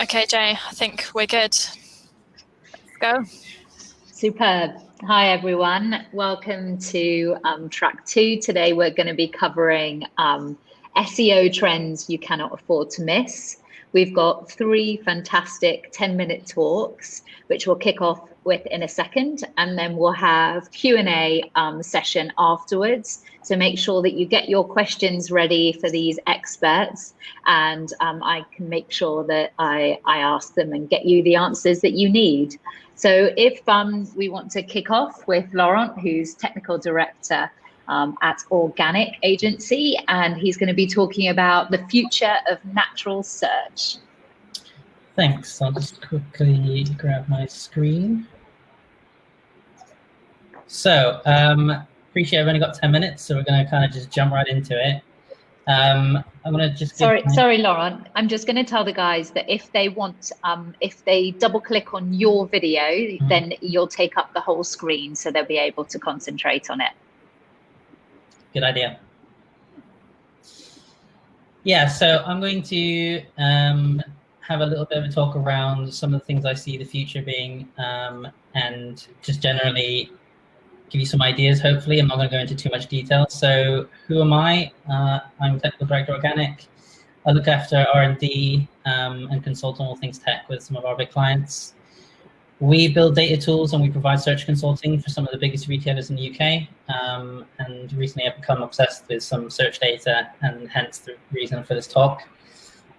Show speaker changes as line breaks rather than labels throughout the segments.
Okay, Jay, I think we're good. Let's go.
Superb. Hi, everyone. Welcome to um, track two. Today, we're going to be covering um, SEO trends you cannot afford to miss. We've got three fantastic 10 minute talks, which we'll kick off with in a second, and then we'll have Q&A um, session afterwards. So make sure that you get your questions ready for these experts and um, I can make sure that I, I ask them and get you the answers that you need. So if um, we want to kick off with Laurent, who's technical director um, at Organic Agency, and he's going to be talking about the future of natural search.
Thanks. I'll just quickly grab my screen. So, um, appreciate I've only got 10 minutes, so we're going to kind of just jump right into it. Um, I'm going to just
sorry, my... sorry, Laurent. I'm just going to tell the guys that if they want, um, if they double click on your video, mm -hmm. then you'll take up the whole screen, so they'll be able to concentrate on it.
Good idea. Yeah, so I'm going to um, have a little bit of a talk around some of the things I see the future being um, and just generally give you some ideas, hopefully. I'm not going to go into too much detail. So who am I? Uh, I'm Technical Director Organic. I look after R&D um, and consult on all things tech with some of our big clients. We build data tools and we provide search consulting for some of the biggest retailers in the UK. Um, and recently I've become obsessed with some search data and hence the reason for this talk.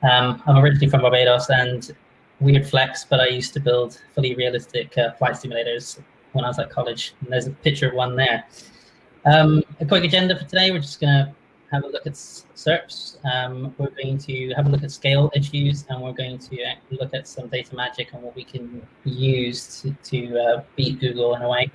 Um, I'm originally from Barbados and weird flex, but I used to build fully realistic uh, flight simulators when I was at college. And there's a picture of one there. Um, a quick agenda for today, we're just going to have a look at SERPs. Um, we're going to have a look at scale issues, and we're going to look at some data magic and what we can use to, to uh, beat Google in a way.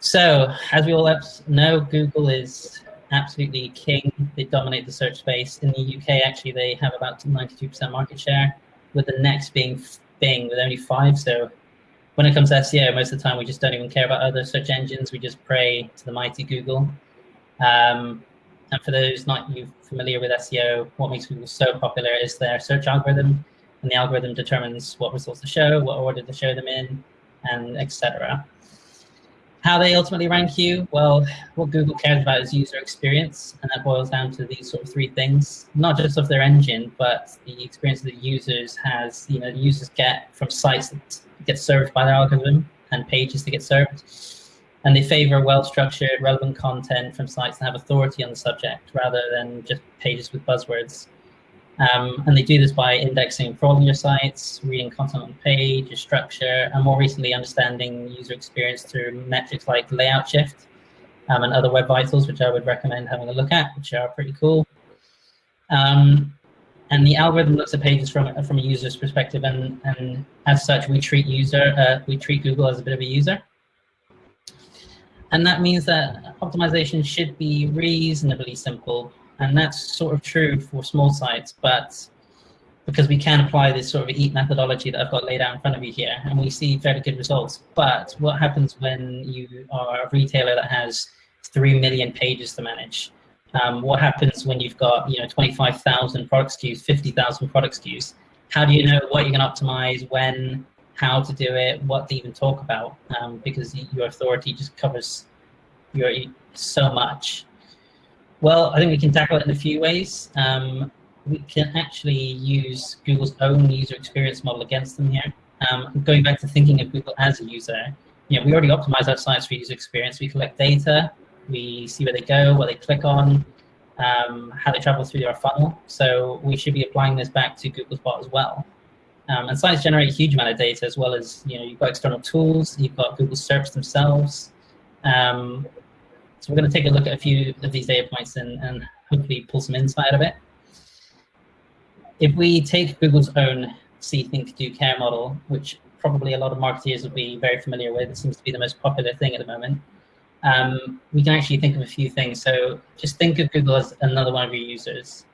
So, as we all know, Google is absolutely king. They dominate the search space. In the UK, actually, they have about 92% market share, with the next being Bing with only five. So when it comes to SEO, most of the time we just don't even care about other search engines. We just pray to the mighty Google. Um, and for those not you familiar with SEO, what makes Google so popular is their search algorithm, and the algorithm determines what results to show, what order to show them in, and etc. How they ultimately rank you? Well, what Google cares about is user experience, and that boils down to these sort of three things, not just of their engine, but the experience that the users has, you know, users get from sites that get served by their algorithm and pages that get served and they favor well-structured, relevant content from sites that have authority on the subject rather than just pages with buzzwords. Um, and they do this by indexing your sites, reading content on page, your structure, and more recently understanding user experience through metrics like layout shift um, and other web vitals, which I would recommend having a look at, which are pretty cool. Um, and the algorithm looks at pages from from a user's perspective, and and as such, we treat user uh, we treat Google as a bit of a user. And that means that optimization should be reasonably simple. And that's sort of true for small sites, but because we can apply this sort of EAT methodology that I've got laid out in front of you here, and we see very good results. But what happens when you are a retailer that has 3 million pages to manage? Um, what happens when you've got you know 25,000 product SKUs, 50,000 product SKUs? How do you know what you can optimize, when, how to do it, what to even talk about, um, because your authority just covers your so much. Well, I think we can tackle it in a few ways. Um, we can actually use Google's own user experience model against them here. Um, going back to thinking of Google as a user, you know, we already optimize our sites for user experience. We collect data, we see where they go, what they click on, um, how they travel through our funnel. So we should be applying this back to Google's bot as well. Um, and sites generate a huge amount of data as well as, you know, you've got external tools, you've got Google Search themselves. Um, so we're going to take a look at a few of these data points and, and hopefully pull some insight out of it. If we take Google's own See, Think, Do, Care model, which probably a lot of marketers will be very familiar with, it seems to be the most popular thing at the moment, um, we can actually think of a few things. So just think of Google as another one of your users.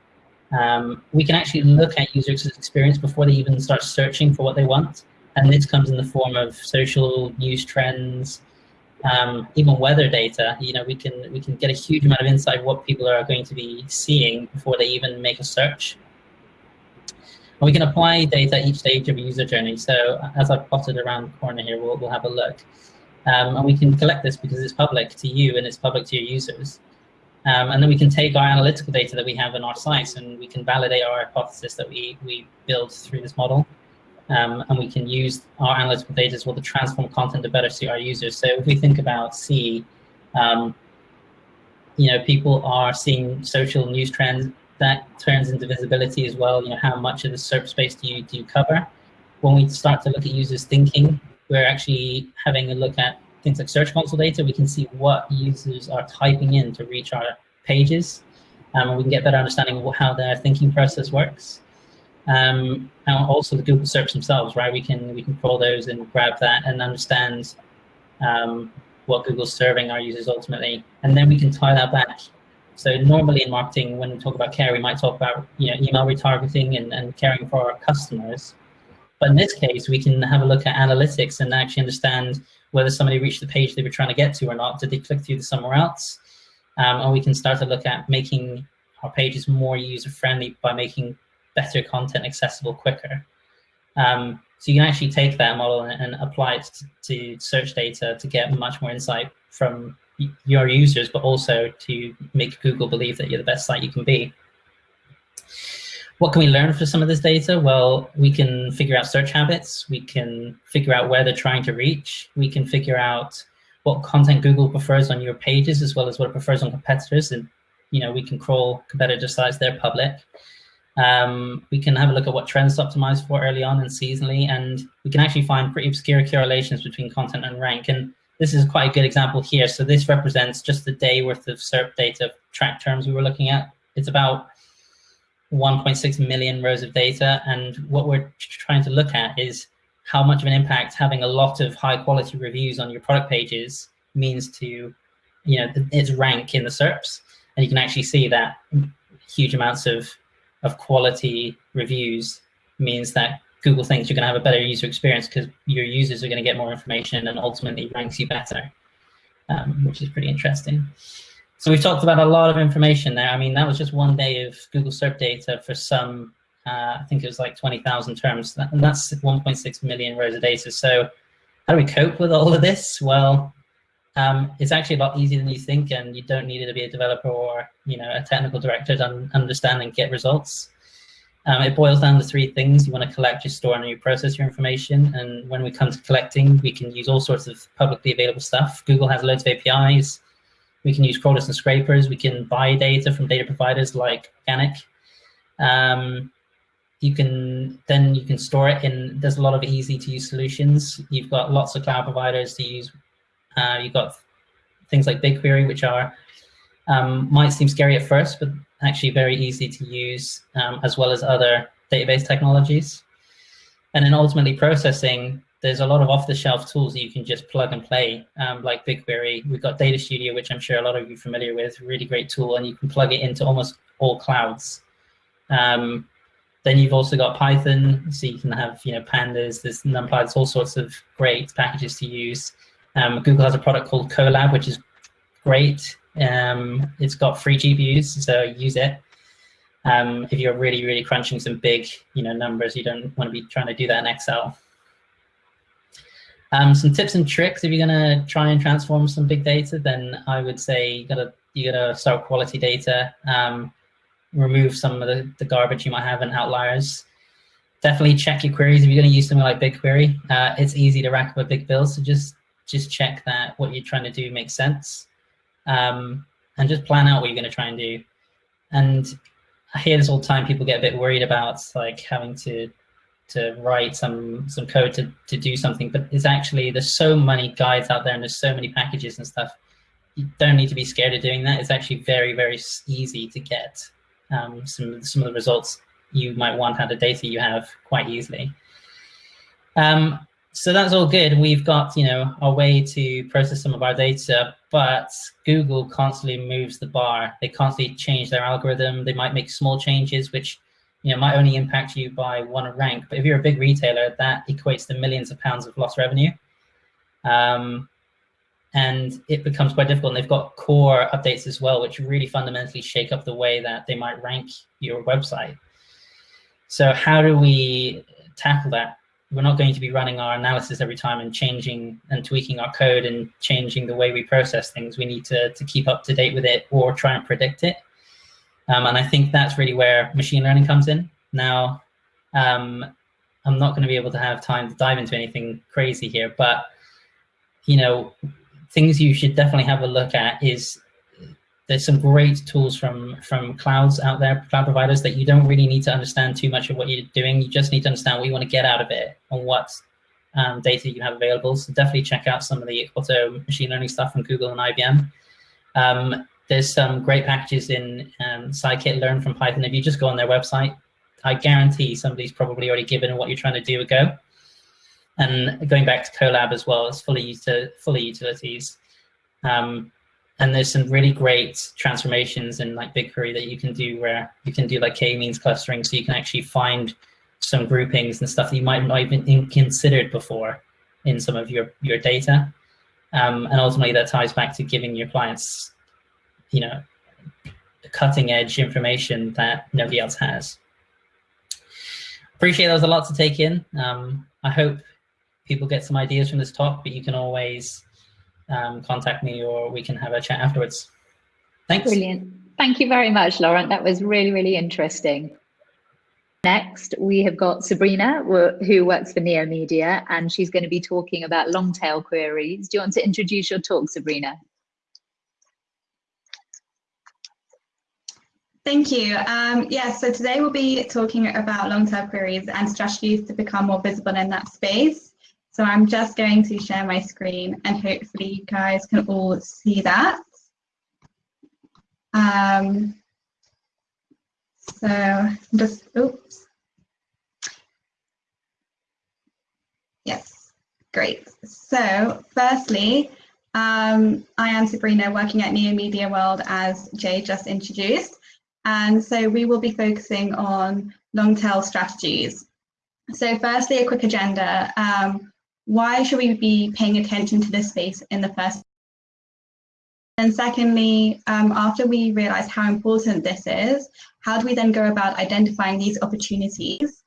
Um, we can actually look at user experience before they even start searching for what they want. And this comes in the form of social news trends, um, even weather data. You know, we can we can get a huge amount of insight of what people are going to be seeing before they even make a search. And we can apply data at each stage of a user journey. So as I've plotted around the corner here, we'll, we'll have a look. Um, and we can collect this because it's public to you and it's public to your users. Um, and then we can take our analytical data that we have in our sites and we can validate our hypothesis that we, we build through this model. Um, and we can use our analytical data as well to transform content to better suit our users. So if we think about C, um, you know, people are seeing social news trends that turns into visibility as well. You know, how much of the SERP space do you do you cover? When we start to look at users thinking, we're actually having a look at things like Search Console data. We can see what users are typing in to reach our pages, um, and we can get better understanding of how their thinking process works. Um, and also the Google SERPs themselves, right? We can we can crawl those and grab that and understand um, what Google's serving our users ultimately, and then we can tie that back. So normally in marketing, when we talk about care, we might talk about you know email retargeting and, and caring for our customers. But in this case, we can have a look at analytics and actually understand whether somebody reached the page they were trying to get to or not. Did they click through to somewhere else? Um, and we can start to look at making our pages more user-friendly by making better content accessible quicker. Um, so you can actually take that model and, and apply it to, to, search data to get much more insight from your users, but also to make Google believe that you're the best site you can be. What can we learn from some of this data? Well, we can figure out search habits. We can figure out where they're trying to reach. We can figure out what content Google prefers on your pages, as well as what it prefers on competitors. And you know, we can crawl competitor sites, they're public. Um, we can have a look at what trends optimize for early on and seasonally, and we can actually find pretty obscure correlations between content and rank. And this is quite a good example here. So this represents just the day worth of SERP data track terms we were looking at. It's about 1.6 million rows of data. And what we're trying to look at is how much of an impact having a lot of high quality reviews on your product pages means to, you know, its rank in the SERPs. And you can actually see that huge amounts of of quality reviews means that Google thinks you're going to have a better user experience because your users are going to get more information and ultimately ranks you better, um, which is pretty interesting. So we've talked about a lot of information there. I mean, that was just one day of Google SERP data for some, uh, I think it was like 20,000 terms, and that's 1.6 million rows of data. So how do we cope with all of this? Well, um, it's actually a lot easier than you think, and you don't need to be a developer or you know a technical director to understand and get results. Um, it boils down to three things. You want to collect, your store, and you process your information. And when we come to collecting, we can use all sorts of publicly available stuff. Google has loads of APIs. We can use crawlers and scrapers. We can buy data from data providers like Organic. Um, you can then you can store it in. There's a lot of easy to use solutions. You've got lots of cloud providers to use uh, you've got things like BigQuery, which are um, might seem scary at first, but actually very easy to use, um, as well as other database technologies. And then ultimately processing, there's a lot of off-the-shelf tools that you can just plug and play, um, like BigQuery. We've got Data Studio, which I'm sure a lot of you are familiar with, really great tool, and you can plug it into almost all clouds. Um, then you've also got Python, so you can have you know pandas, there's NumPy, there's all sorts of great packages to use. Um, Google has a product called Colab, which is great. Um, it's got free GPUs, so use it. Um, if you're really, really crunching some big, you know, numbers, you don't want to be trying to do that in Excel. Um, some tips and tricks if you're going to try and transform some big data, then I would say you gotta you gotta start quality data, um, remove some of the, the garbage you might have and outliers. Definitely check your queries if you're going to use something like BigQuery. Uh, it's easy to rack up a big bill, so just just check that what you're trying to do makes sense um, and just plan out what you're going to try and do. And I hear this all the time, people get a bit worried about like having to to write some some code to, to do something, but it's actually, there's so many guides out there and there's so many packages and stuff. You don't need to be scared of doing that. It's actually very, very easy to get um, some, some of the results you might want out of data you have quite easily. Um, so that's all good. We've got, you know, a way to process some of our data, but Google constantly moves the bar. They constantly change their algorithm. They might make small changes, which, you know, might only impact you by one rank. But if you're a big retailer, that equates to millions of pounds of lost revenue. Um, and it becomes quite difficult. And they've got core updates as well, which really fundamentally shake up the way that they might rank your website. So how do we tackle that? We're not going to be running our analysis every time and changing and tweaking our code and changing the way we process things. We need to, to keep up to date with it or try and predict it. Um, and I think that's really where machine learning comes in. Now, um, I'm not going to be able to have time to dive into anything crazy here, but you know, things you should definitely have a look at is there's some great tools from from clouds out there, cloud providers that you don't really need to understand too much of what you're doing. You just need to understand what you want to get out of it and what um, data you have available. So definitely check out some of the auto machine learning stuff from Google and IBM. Um, there's some great packages in um, scikit-learn from Python. If you just go on their website, I guarantee somebody's probably already given what you're trying to do a go. And going back to Colab as well, it's fully, to fully utilities. Um, and there's some really great transformations in like BigQuery that you can do where you can do like k-means clustering so you can actually find some groupings and stuff that you might not even considered before in some of your, your data. Um, and ultimately that ties back to giving your clients, you know, cutting edge information that nobody else has. Appreciate that was a lot to take in. Um, I hope people get some ideas from this talk, but you can always um, contact me or we can have a chat afterwards. Thanks.
Brilliant. Thank you very much, Laurent. That was really, really interesting. Next, we have got Sabrina, who works for Neo Media, and she's going to be talking about long tail queries. Do you want to introduce your talk, Sabrina?
Thank you. Um, yeah, so today we'll be talking about long tail queries and strategies to become more visible in that space. So I'm just going to share my screen and hopefully you guys can all see that. Um, so just, oops. Yes, great. So firstly, um, I am Sabrina working at Neo Media World as Jay just introduced. And so we will be focusing on long tail strategies. So firstly, a quick agenda. Um, why should we be paying attention to this space in the first and secondly, um, after we realize how important this is, how do we then go about identifying these opportunities?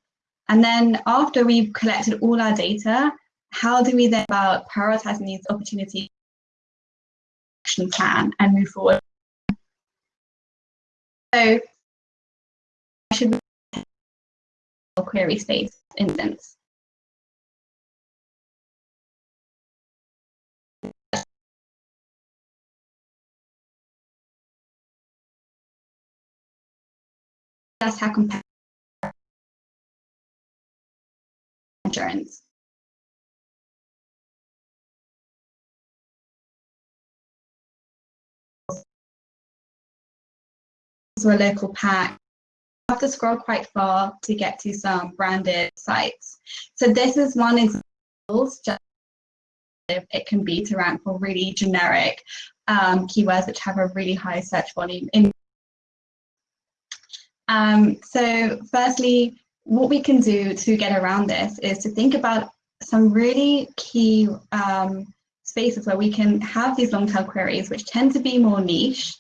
And then after we've collected all our data, how do we then about prioritizing these opportunities action plan and move forward? So I should query space instance? that's how competitive insurance. So a local pack. You have to scroll quite far to get to some branded sites. So this is one example, it can be to rank for really generic um, keywords which have a really high search volume in um, so firstly, what we can do to get around this is to think about some really key um, spaces where we can have these long tail queries, which tend to be more niche.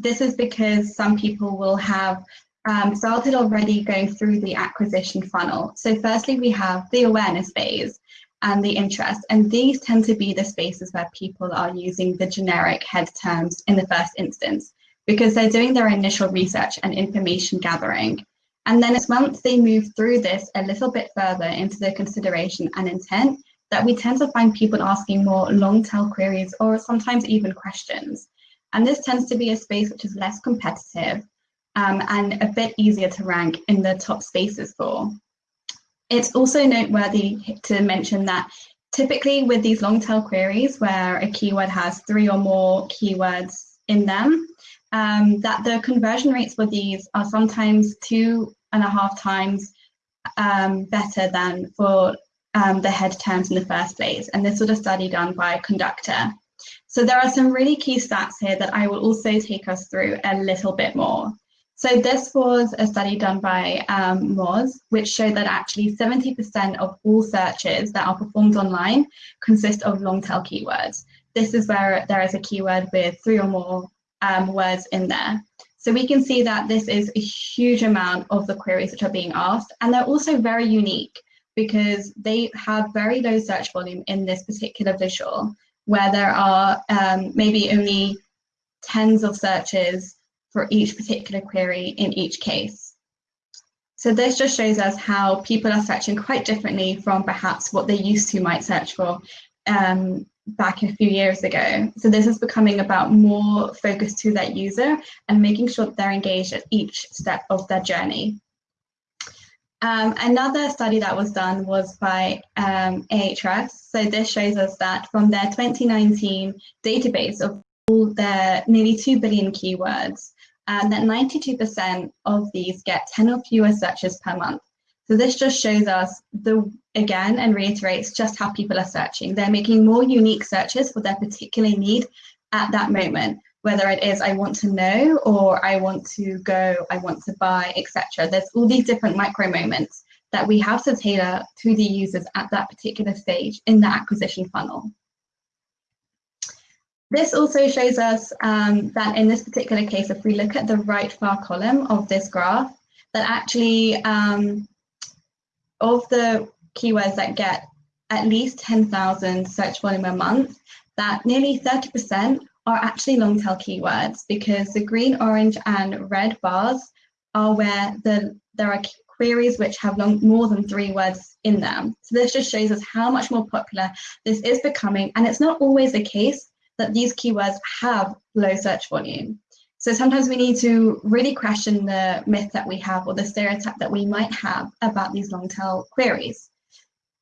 This is because some people will have um, started already going through the acquisition funnel. So firstly, we have the awareness phase and the interest, and these tend to be the spaces where people are using the generic head terms in the first instance because they're doing their initial research and information gathering. And then it's once they move through this a little bit further into the consideration and intent that we tend to find people asking more long tail queries or sometimes even questions. And this tends to be a space which is less competitive um, and a bit easier to rank in the top spaces for. It's also noteworthy to mention that typically with these long tail queries where a keyword has three or more keywords in them, um, that the conversion rates for these are sometimes two and a half times um, better than for um, the head terms in the first place. And this was a study done by Conductor. So there are some really key stats here that I will also take us through a little bit more. So this was a study done by um, Moz, which showed that actually 70% of all searches that are performed online consist of long tail keywords. This is where there is a keyword with three or more um, words in there. So we can see that this is a huge amount of the queries which are being asked, and they're also very unique because they have very low search volume in this particular visual, where there are um, maybe only tens of searches for each particular query in each case. So this just shows us how people are searching quite differently from perhaps what they used to might search for um, back a few years ago. So this is becoming about more focus to that user and making sure that they're engaged at each step of their journey. Um, another study that was done was by um, Ahrefs. So this shows us that from their 2019 database of all their nearly 2 billion keywords, and that 92% of these get 10 or fewer searches per month. So this just shows us the again and reiterates just how people are searching. They're making more unique searches for their particular need at that moment, whether it is I want to know or I want to go, I want to buy, etc. There's all these different micro moments that we have to tailor to the users at that particular stage in the acquisition funnel. This also shows us um, that in this particular case, if we look at the right far column of this graph, that actually um, of the keywords that get at least 10,000 search volume a month, that nearly 30% are actually long tail keywords because the green, orange and red bars are where the there are queries which have long, more than three words in them. So this just shows us how much more popular this is becoming. And it's not always the case that these keywords have low search volume. So sometimes we need to really question the myth that we have or the stereotype that we might have about these long tail queries.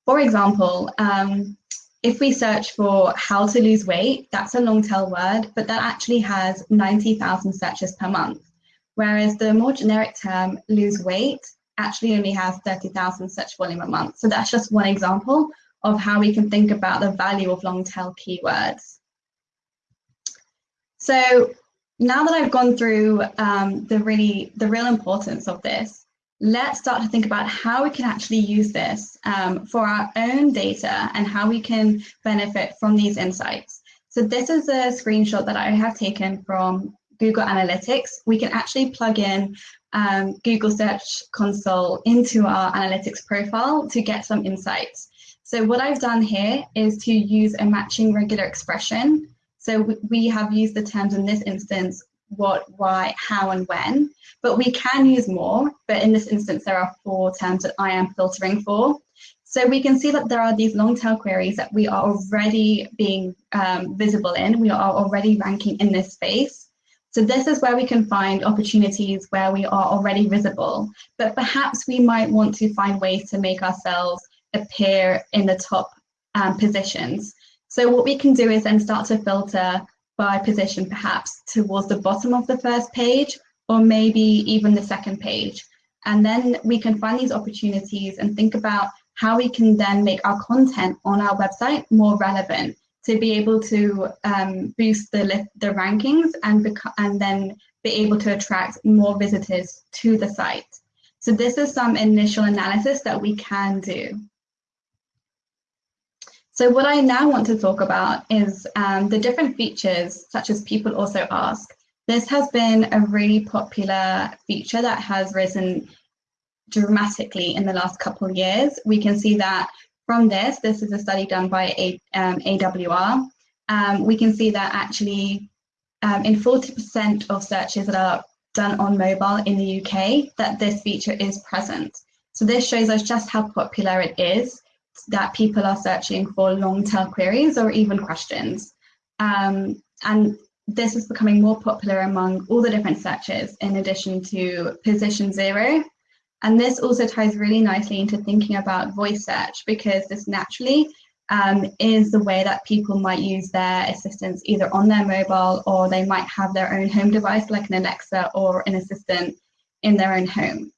For example, um, if we search for how to lose weight, that's a long tail word, but that actually has 90,000 searches per month. Whereas the more generic term lose weight actually only has 30,000 search volume a month. So that's just one example of how we can think about the value of long tail keywords. So now that I've gone through um, the really the real importance of this, let's start to think about how we can actually use this um, for our own data and how we can benefit from these insights. So this is a screenshot that I have taken from Google Analytics. We can actually plug in um, Google Search Console into our analytics profile to get some insights. So what I've done here is to use a matching regular expression so we have used the terms in this instance, what, why, how, and when, but we can use more. But in this instance, there are four terms that I am filtering for. So we can see that there are these long tail queries that we are already being um, visible in. We are already ranking in this space. So this is where we can find opportunities where we are already visible, but perhaps we might want to find ways to make ourselves appear in the top um, positions. So what we can do is then start to filter by position perhaps towards the bottom of the first page or maybe even the second page. And then we can find these opportunities and think about how we can then make our content on our website more relevant to be able to um, boost the, the rankings and, and then be able to attract more visitors to the site. So this is some initial analysis that we can do. So what I now want to talk about is um, the different features, such as people also ask. This has been a really popular feature that has risen dramatically in the last couple of years. We can see that from this, this is a study done by a, um, AWR. Um, we can see that actually um, in 40% of searches that are done on mobile in the UK, that this feature is present. So this shows us just how popular it is that people are searching for long tail queries or even questions. Um, and this is becoming more popular among all the different searches in addition to position zero. And this also ties really nicely into thinking about voice search because this naturally um, is the way that people might use their assistants either on their mobile or they might have their own home device like an Alexa or an assistant in their own home.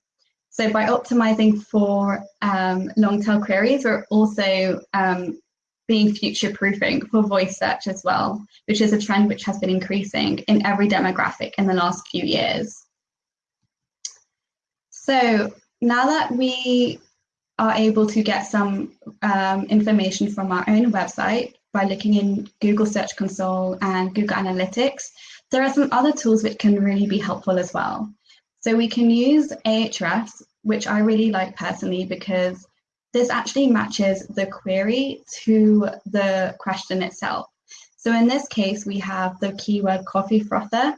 So by optimizing for um, long tail queries, we're also um, being future proofing for voice search as well, which is a trend which has been increasing in every demographic in the last few years. So now that we are able to get some um, information from our own website by looking in Google Search Console and Google Analytics, there are some other tools which can really be helpful as well. So we can use Ahrefs, which I really like personally because this actually matches the query to the question itself. So in this case, we have the keyword coffee frother,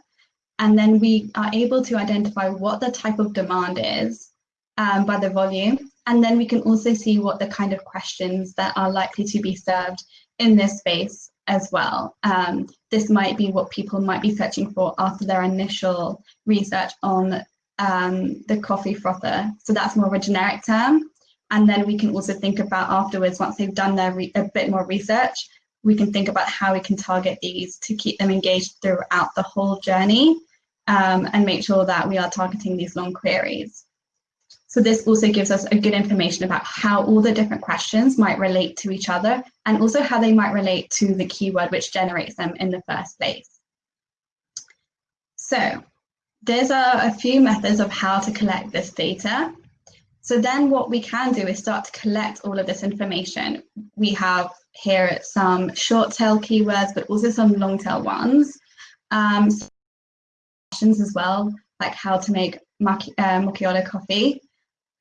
and then we are able to identify what the type of demand is um, by the volume. And then we can also see what the kind of questions that are likely to be served in this space as well. Um, this might be what people might be searching for after their initial research on um, the coffee frother. So that's more of a generic term. And then we can also think about afterwards, once they've done their a bit more research, we can think about how we can target these to keep them engaged throughout the whole journey um, and make sure that we are targeting these long queries. So this also gives us a good information about how all the different questions might relate to each other and also how they might relate to the keyword which generates them in the first place. So there's a, a few methods of how to collect this data. So then what we can do is start to collect all of this information. We have here some short tail keywords, but also some long tail ones. Um, questions as well, like how to make uh, macchiato coffee.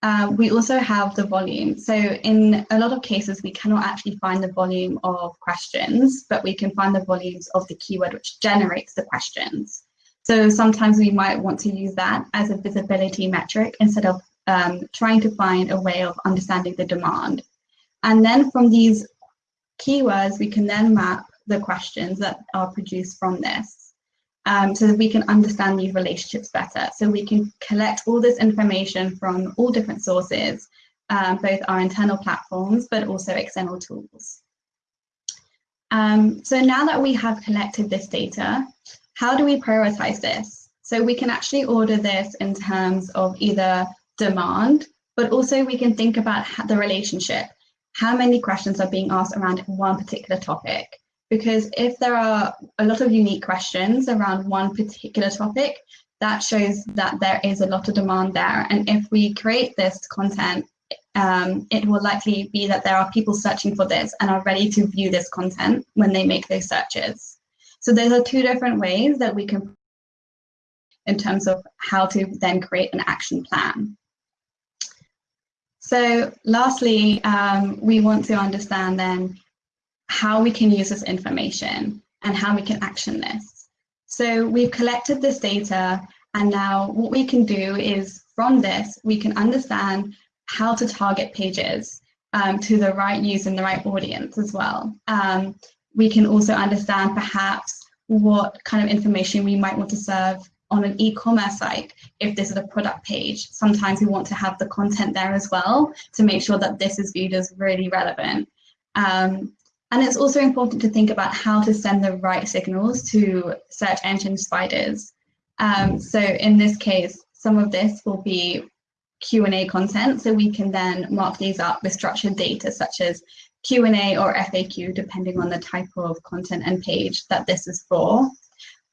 Uh, we also have the volume. So in a lot of cases, we cannot actually find the volume of questions, but we can find the volumes of the keyword which generates the questions. So sometimes we might want to use that as a visibility metric instead of um, trying to find a way of understanding the demand. And then from these keywords, we can then map the questions that are produced from this um, so that we can understand these relationships better. So we can collect all this information from all different sources, um, both our internal platforms, but also external tools. Um, so now that we have collected this data, how do we prioritize this? So we can actually order this in terms of either demand, but also we can think about the relationship. How many questions are being asked around one particular topic? Because if there are a lot of unique questions around one particular topic, that shows that there is a lot of demand there. And if we create this content, um, it will likely be that there are people searching for this and are ready to view this content when they make those searches. So those are two different ways that we can in terms of how to then create an action plan. So lastly, um, we want to understand then how we can use this information and how we can action this. So we've collected this data and now what we can do is from this, we can understand how to target pages um, to the right use and the right audience as well. Um, we can also understand perhaps what kind of information we might want to serve on an e-commerce site if this is a product page. Sometimes we want to have the content there as well to make sure that this is viewed as really relevant. Um, and it's also important to think about how to send the right signals to search engine spiders. Um, so in this case, some of this will be Q&A content, so we can then mark these up with structured data such as Q&A or FAQ, depending on the type of content and page that this is for.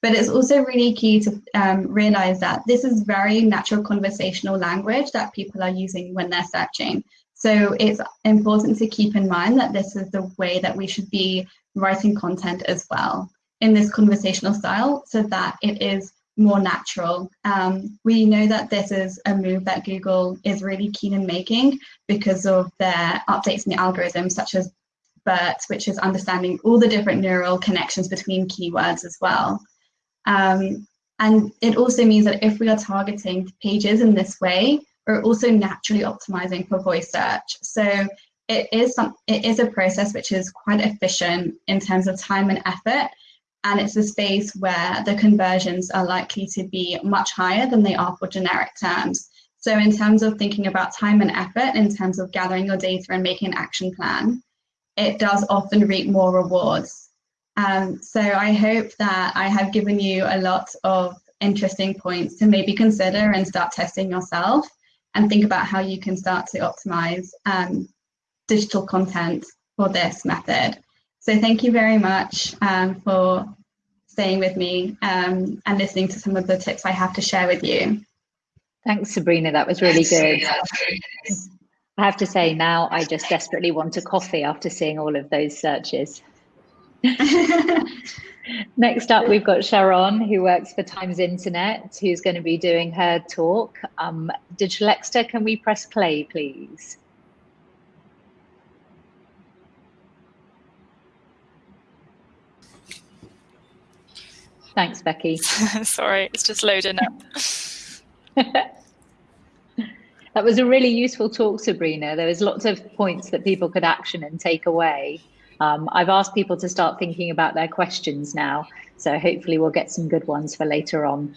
But it's also really key to um, realize that this is very natural conversational language that people are using when they're searching. So it's important to keep in mind that this is the way that we should be writing content as well in this conversational style so that it is more natural. Um, we know that this is a move that Google is really keen in making because of their updates in the algorithm, such as BERT, which is understanding all the different neural connections between keywords as well. Um, and it also means that if we are targeting pages in this way, we're also naturally optimizing for voice search. So it is some, it is a process which is quite efficient in terms of time and effort. And it's a space where the conversions are likely to be much higher than they are for generic terms. So in terms of thinking about time and effort, in terms of gathering your data and making an action plan, it does often reap more rewards um, so I hope that I have given you a lot of interesting points to maybe consider and start testing yourself and think about how you can start to optimize um, digital content for this method. So thank you very much um, for staying with me um, and listening to some of the tips I have to share with you.
Thanks, Sabrina. That was really good. I have to say now I just desperately want a coffee after seeing all of those searches. Next up, we've got Sharon, who works for Times Internet, who's going to be doing her talk. Um, Digital Exeter, can we press play, please? Thanks, Becky.
Sorry, it's just loading up.
that was a really useful talk, Sabrina. There was lots of points that people could action and take away. Um, I've asked people to start thinking about their questions now, so hopefully we'll get some good ones for later on.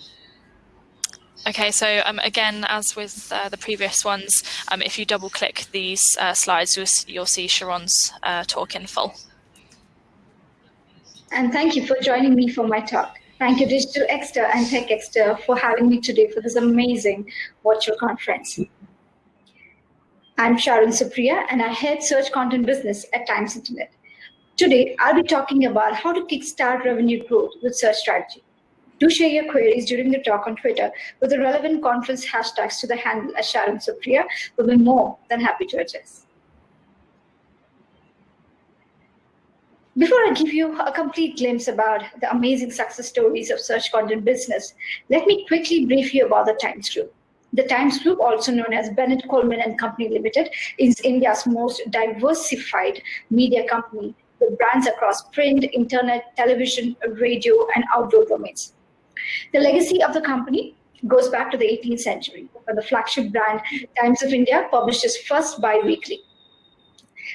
Okay, so um, again, as with uh, the previous ones, um, if you double click these uh, slides, you'll, you'll, see Sharon's uh, talk in full.
And thank you for joining me for my talk. Thank you, Digital Exeter and Tech Exeter, for having me today for this amazing virtual conference. I'm Sharon Supriya, and I head search content business at Times Internet. Today, I'll be talking about how to kickstart revenue growth with search strategy. Do share your queries during the talk on Twitter with the relevant conference hashtags to the handle as Sharon Supriya. We'll be more than happy to address. Before I give you a complete glimpse about the amazing success stories of search content business, let me quickly brief you about the Times Group. The Times Group, also known as Bennett Coleman and Company Limited, is India's most diversified media company with brands across print, internet, television, radio, and outdoor domains. The legacy of the company goes back to the 18th century, when the flagship brand Times of India published its first bi-weekly.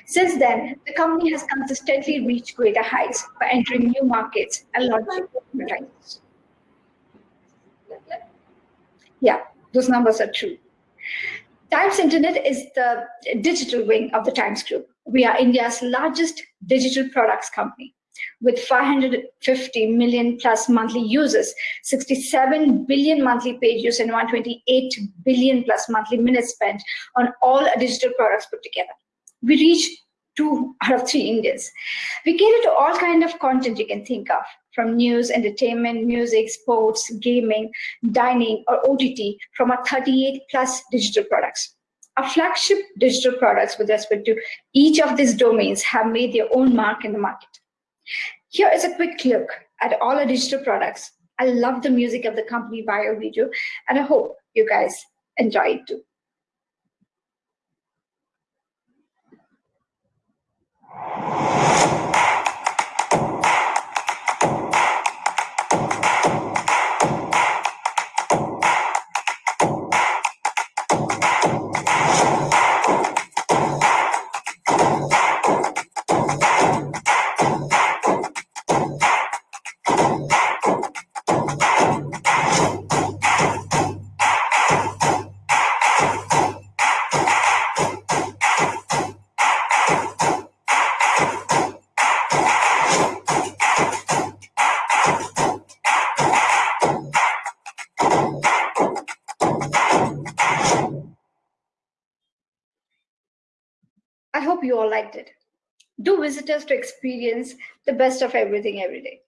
Since then, the company has consistently reached greater heights by entering new markets and launching new titles. Yeah, those numbers are true. Times Internet is the digital wing of the Times Group. We are India's largest digital products company with 550 million plus monthly users, 67 billion monthly page views, and 128 billion plus monthly minutes spent on all digital products put together. We reach two out of three Indians. We cater to all kind of content you can think of, from news, entertainment, music, sports, gaming, dining, or OTT from our 38 plus digital products. Our flagship digital products with respect to each of these domains have made their own mark in the market. Here is a quick look at all our digital products. I love the music of the company bio video, and I hope you guys enjoy it too. You all liked it. Do visit us to experience the best of everything every day.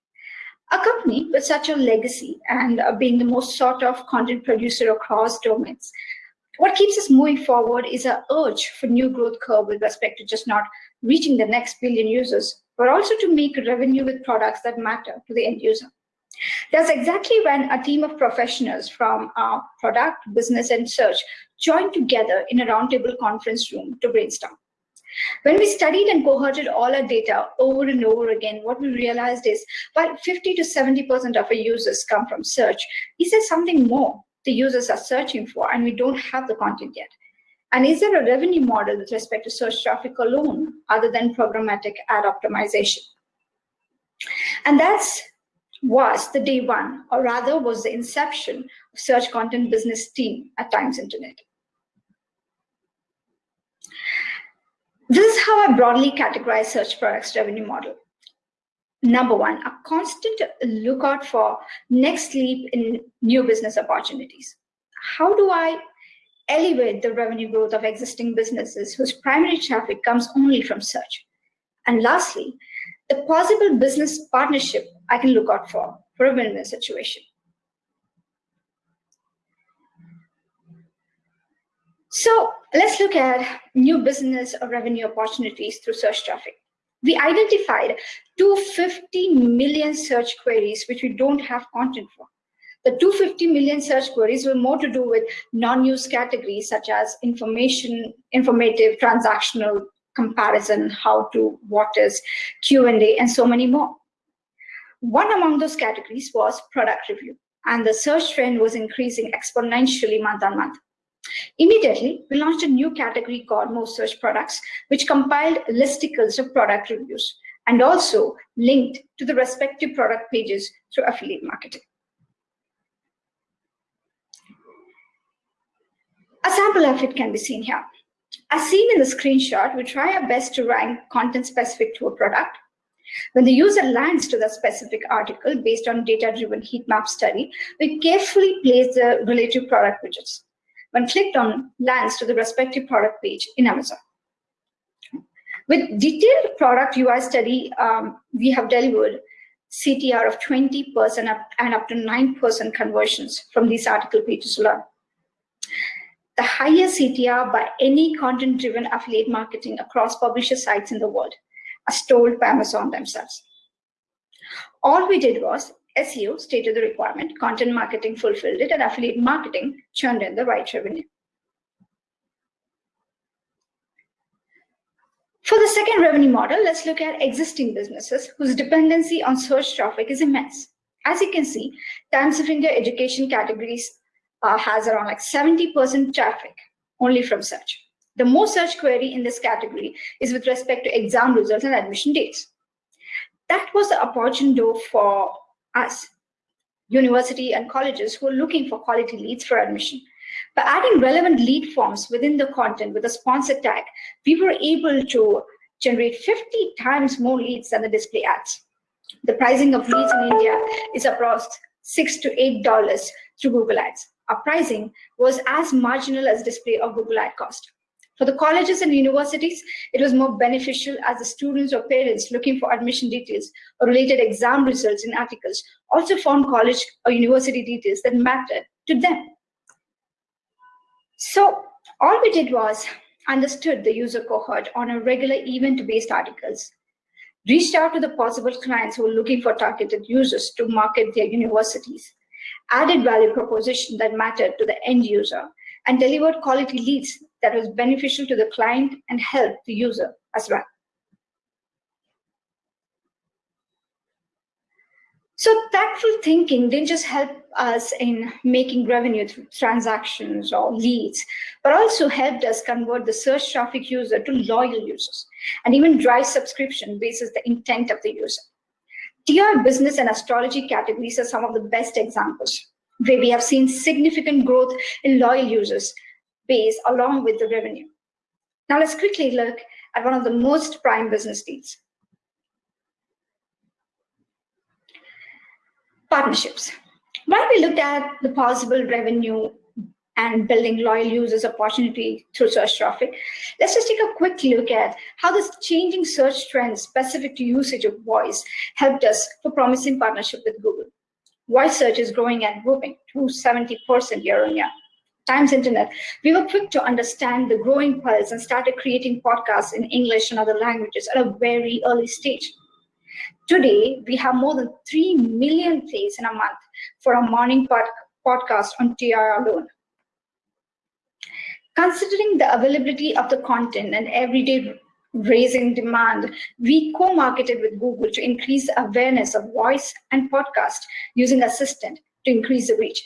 A company with such a legacy and uh, being the most sought of content producer across domains, what keeps us moving forward is our urge for new growth curve with respect to just not reaching the next billion users, but also to make revenue with products that matter to the end user. That's exactly when a team of professionals from our product, business, and search joined together in a roundtable conference room to brainstorm. When we studied and cohorted all our data over and over again, what we realized is while 50 to 70% of our users come from search, is there something more the users are searching for and we don't have the content yet? And is there a revenue model with respect to search traffic alone other than programmatic ad optimization? And that's was the day one, or rather was the inception of search content business team at Times Internet. This is how I broadly categorize search products revenue model. Number one, a constant lookout for next leap in new business opportunities. How do I elevate the revenue growth of existing businesses whose primary traffic comes only from search? And lastly, the possible business partnership I can look out for for a win-win situation. So let's look at new business or revenue opportunities through search traffic. we identified 250 million search queries which we don't have content for. The 250 million search queries were more to do with non-use categories such as information, informative, transactional, comparison, how to, what is, Q&A, and so many more. One among those categories was product review, and the search trend was increasing exponentially month on month. Immediately, we launched a new category called Most Search Products, which compiled listicles of product reviews and also linked to the respective product pages through affiliate marketing. A sample of it can be seen here. As seen in the screenshot, we try our best to rank content specific to a product. When the user lands to the specific article based on data-driven heat map study, we carefully place the relative product widgets when clicked on lands to the respective product page in Amazon. With detailed product UI study, um, we have delivered CTR of 20% up and up to 9% conversions from these article pages alone. The highest CTR by any content-driven affiliate marketing across publisher sites in the world, as told by Amazon themselves. All we did was SEO stated the requirement, content marketing fulfilled it, and affiliate marketing churned in the right revenue. For the second revenue model, let's look at existing businesses whose dependency on search traffic is immense. As you can see, Times of India education categories uh, has around like 70% traffic only from search. The most search query in this category is with respect to exam results and admission dates. That was the opportune door for us, university and colleges who are looking for quality leads for admission. By adding relevant lead forms within the content with a sponsor tag, we were able to generate 50 times more leads than the display ads. The pricing of leads in India is approximately six to eight dollars through Google Ads. Our pricing was as marginal as display of Google Ad cost. For the colleges and universities, it was more beneficial as the students or parents looking for admission details or related exam results in articles also found college or university details that mattered to them. So all we did was understood the user cohort on a regular event-based articles, reached out to the possible clients who were looking for targeted users to market their universities, added value proposition that mattered to the end user, and delivered quality leads that was beneficial to the client and helped the user as well. So tactful thinking didn't just help us in making revenue through transactions or leads, but also helped us convert the search traffic user to loyal users and even drive subscription basis the intent of the user. TR business and astrology categories are some of the best examples where we have seen significant growth in loyal users base along with the revenue. Now let's quickly look at one of the most prime business deals. Partnerships. While we looked at the possible revenue and building loyal users opportunity through search traffic, let's just take a quick look at how this changing search trend specific to usage of voice helped us for promising partnership with Google. Voice search is growing and whooping to 70% year on year. Times Internet, we were quick to understand the growing pulse and started creating podcasts in English and other languages at a very early stage. Today, we have more than 3 million plays in a month for our morning pod podcast on TR alone. Considering the availability of the content and everyday raising demand, we co-marketed with Google to increase awareness of voice and podcast using Assistant to increase the reach.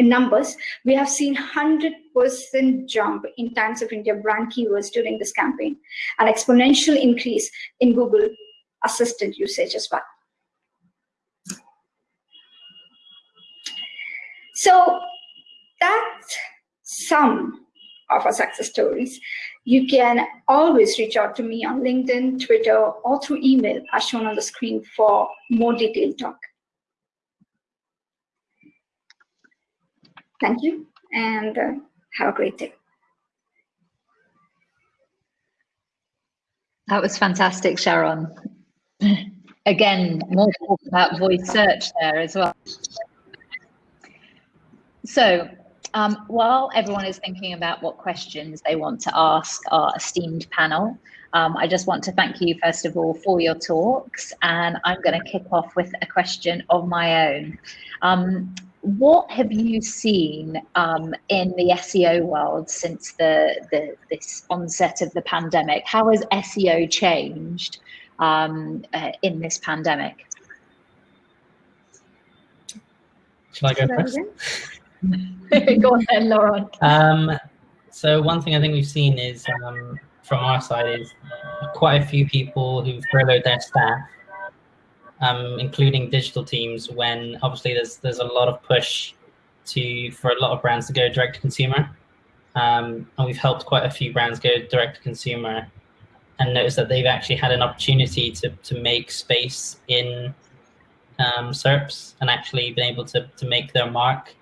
In numbers, we have seen 100% jump in Times of India brand keywords during this campaign, an exponential increase in Google Assistant usage as well. So that's some of our success stories. You can always reach out to me on LinkedIn, Twitter, or through email as shown on the screen for more detailed talk. Thank you and uh, have a great day.
That was fantastic, Sharon. Again, more talk about voice search there as well. So Um, while everyone is thinking about what questions they want to ask our esteemed panel, um, I just want to thank you, first of all, for your talks. And I'm going to kick off with a question of my own. Um, what have you seen um, in the SEO world since the, the, this onset of the pandemic? How has SEO changed um, uh, in this pandemic?
Shall I go first?
go on then, Lauren.
Um, so one thing I think we've seen is um, from our side is quite a few people who've furloughed their staff um, including digital teams, when obviously there's there's a lot of push to for a lot of brands to go direct to consumer, um, and we've helped quite a few brands go direct to consumer, and notice that they've actually had an opportunity to to make space in um, SERPs and actually been able to to make their mark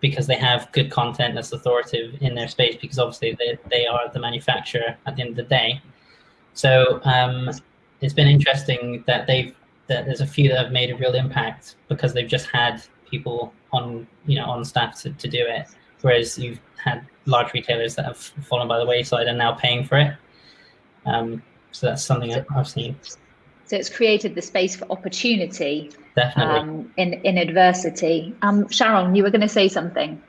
because they have good content that's authoritative in their space because obviously they, they are the manufacturer at the end of the day. So um, it's been interesting that they've that there's a few that have made a real impact because they've just had people on you know on staff to, to do it. Whereas you've had large retailers that have fallen by the wayside and now paying for it. Um, so that's something so, I've seen.
So it's created the space for opportunity
Definitely.
Um, in in adversity. Um, Sharon you were going to say something.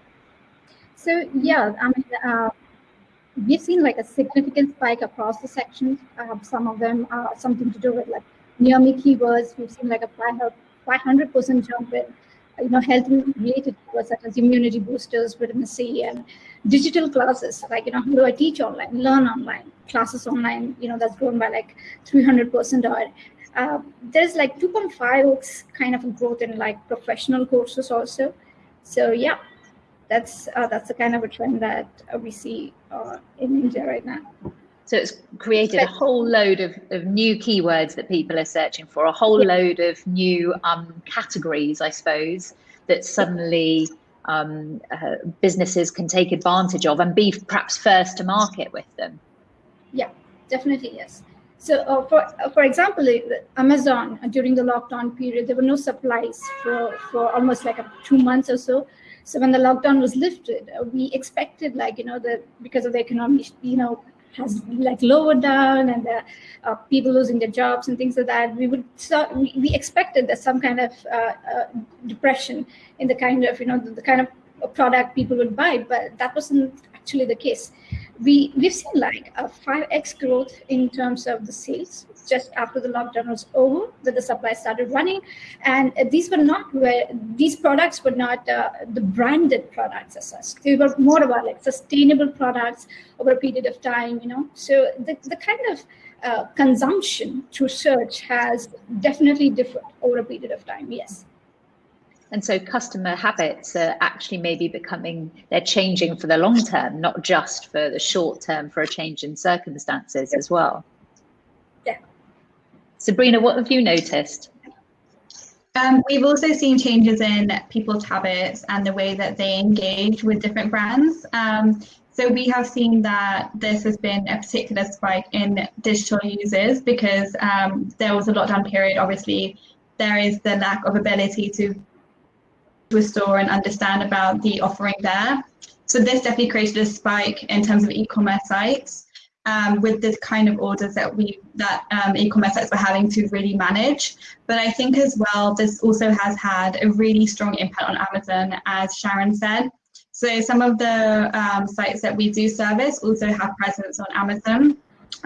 So yeah I mean uh, we've seen like a significant spike across the sections. Uh, some of them are something to do with like near me keywords. We've seen like a 500% jump in, you know, health related keywords such as immunity boosters, vitamin C, and digital classes. Like, you know, how do I teach online, learn online, classes online, you know, that's grown by like 300% or Uh, there's like 2.5x kind of growth in like professional courses also. So yeah, that's uh, that's the kind of a trend that uh, we see uh, in India right now.
So it's created a whole load of, of new keywords that people are searching for, a whole yeah. load of new um, categories, I suppose, that suddenly um, uh, businesses can take advantage of and be perhaps first to market with them.
Yeah, definitely, yes. So uh, for, uh, for example, Amazon uh, during the lockdown period, there were no supplies for, for almost like a, two months or so. So when the lockdown was lifted, uh, we expected like, you know, the because of the economic, you know, has like lowered down and uh, people losing their jobs and things like that, we would start, we, we expected that some kind of uh, uh, depression in the kind of, you know, the, the kind of product people would buy, but that wasn't actually the case. We, we've seen like a 5x growth in terms of the sales just after the lockdown was over that the supply started running. And these were not where these products were not uh, the branded products as such. They were more about like sustainable products over a period of time you know? So the, the kind of uh, consumption through search has definitely differed over a period of time yes
and so customer habits are actually maybe becoming, they're changing for the long term, not just for the short term for a change in circumstances as well. Yeah. Sabrina, what have you noticed?
Um, we've also seen changes in people's habits and the way that they engage with different brands. Um, so we have seen that this has been a particular spike in digital users because um, there was a lockdown period. Obviously, there is the lack of ability to to a store and understand about the offering there. So this definitely created a spike in terms of e-commerce sites um, with the kind of orders that we that um, e-commerce sites were having to really manage. But I think as well, this also has had a really strong impact on Amazon, as Sharon said. So some of the um, sites that we do service also have presence on Amazon,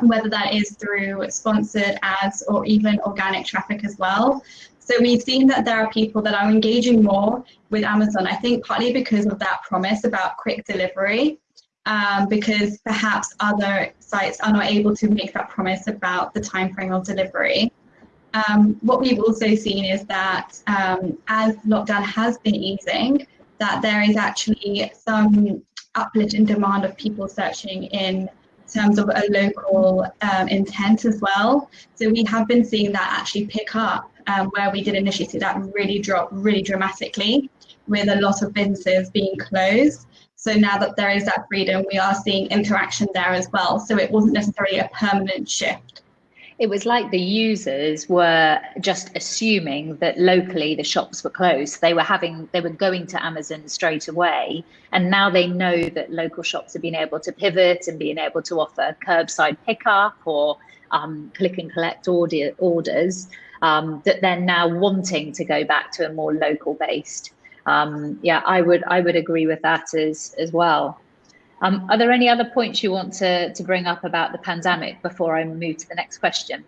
whether that is through sponsored ads or even organic traffic as well. So we've seen that there are people that are engaging more with Amazon, I think partly because of that promise about quick delivery um, because perhaps other sites are not able to make that promise about the time frame of delivery. Um, what we've also seen is that um, as lockdown has been easing, that there is actually some uplift in demand of people searching in terms of a local um, intent as well. So we have been seeing that actually pick up um, where we did initially see that really drop really dramatically with a lot of businesses being closed. So now that there is that freedom, we are seeing interaction there as well. So it wasn't necessarily a permanent shift.
it was like the users were just assuming that locally the shops were closed. They were having, they were going to Amazon straight away. And now they know that local shops have been able to pivot and being able to offer curbside pickup or um, click and collect order, orders um, that they're now wanting to go back to a more local based. Um, yeah, I would I would agree with that as as well. Um, are there any other points you want to, to bring up about the pandemic before I move to the next question?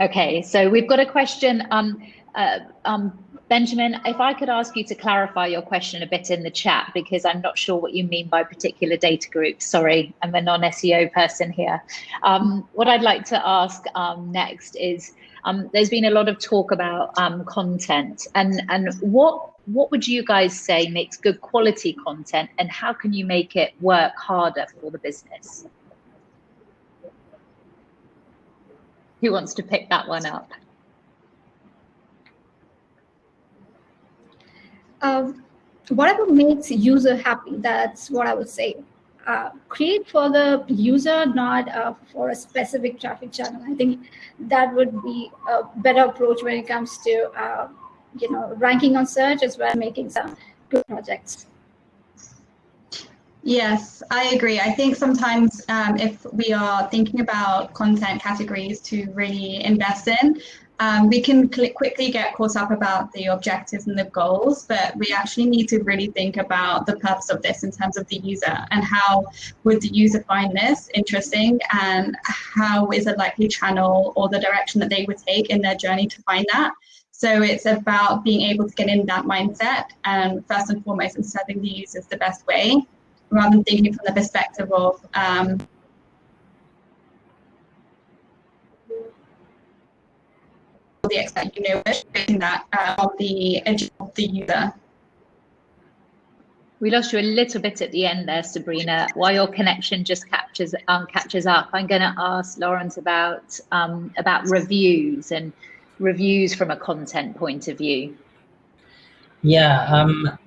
Okay, so we've got a question. Um, uh, um, Benjamin, if I could ask you to clarify your question a bit in the chat, because I'm not sure what you mean by particular data groups. Sorry, I'm a non-SEO person here. Um, what I'd like to ask um, next is, um, there's been a lot of talk about um, content and, and what what would you guys say makes good quality content and how can you make it work harder for the business? Who wants to pick that one up?
Um, whatever makes user happy, that's what I would say. Uh, create for the user, not uh, for a specific traffic channel. I think that would be a better approach when it comes to uh, you know, ranking on search as well, making some good projects.
Yes, I agree. I think sometimes um, if we are thinking about content categories to really invest in, um, we can quickly get caught up about the objectives and the goals, but we actually need to really think about the purpose of this in terms of the user and how would the user find this interesting and how is a likely channel or the direction that they would take in their journey to find that. So it's about being able to get in that mindset and first and foremost, and serving the users the best way, rather than thinking from the perspective of um, the expert, you know, that uh, on the edge of the user.
We lost you a little bit at the end there, Sabrina. While your connection just captures um, catches up, I'm going to ask Lawrence about um, about reviews and reviews from a content point of view?
Yeah, um,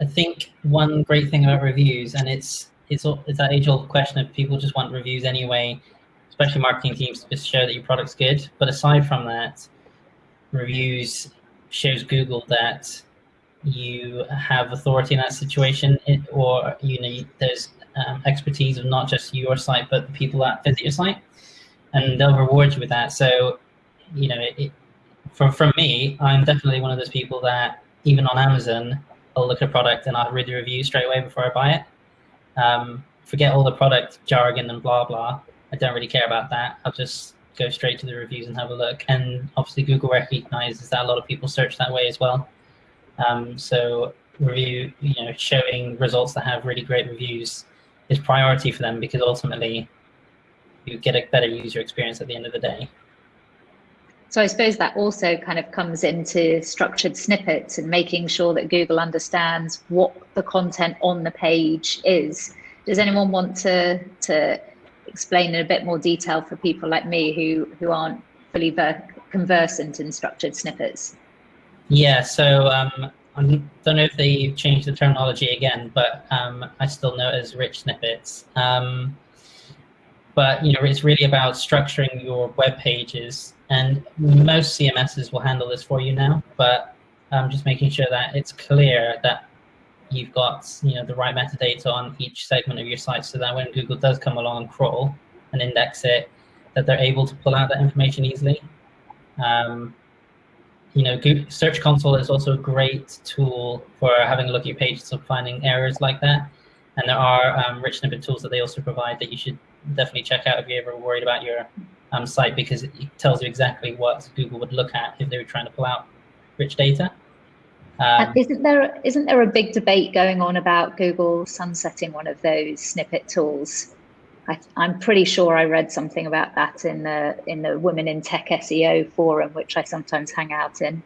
I think one great thing about reviews, and it's it's it's that age-old question of people just want reviews anyway, especially marketing teams to just show that your product's good. But aside from that, reviews shows Google that you have authority in that situation, or you know there's um, expertise of not just your site but the people that visit your site, and they'll reward you with that. So you know, it, from from me, I'm definitely one of those people that even on Amazon, I'll look at a product and I'll read the review straight away before I buy it. Um, forget all the product jargon and blah blah. I don't really care about that. I'll just go straight to the reviews and have a look. And obviously, Google recognizes that a lot of people search that way as well. Um, so review, you know, showing results that have really great reviews is priority for them because ultimately you get a better user experience at the end of the day.
So I suppose that also kind of comes into structured snippets and making sure that Google understands what the content on the page is. Does anyone want to to explain in a bit more detail for people like me who who aren't fully conversant in structured snippets?
Yeah, so um, I don't know if they changed the terminology again, but um, I still know it as rich snippets. Um, but you know, it's really about structuring your web pages and most CMSs will handle this for you now, but um, just making sure that it's clear that you've got you know the right metadata on each segment of your site so that when Google does come along and crawl and index it, that they're able to pull out that information easily. Um, you know, Google Search Console is also a great tool for having a look at your pages and finding errors like that. And there are um, rich snippet tools that they also provide that you should definitely check out if you're ever worried about your um, site because it tells you exactly what Google would look at if they were trying to pull out rich data.
Um, isn't there isn't there a big debate going on about Google sunsetting one of those snippet tools? I, am pretty sure I read something about that in the in the Women in Tech SEO forum, which I sometimes hang out in.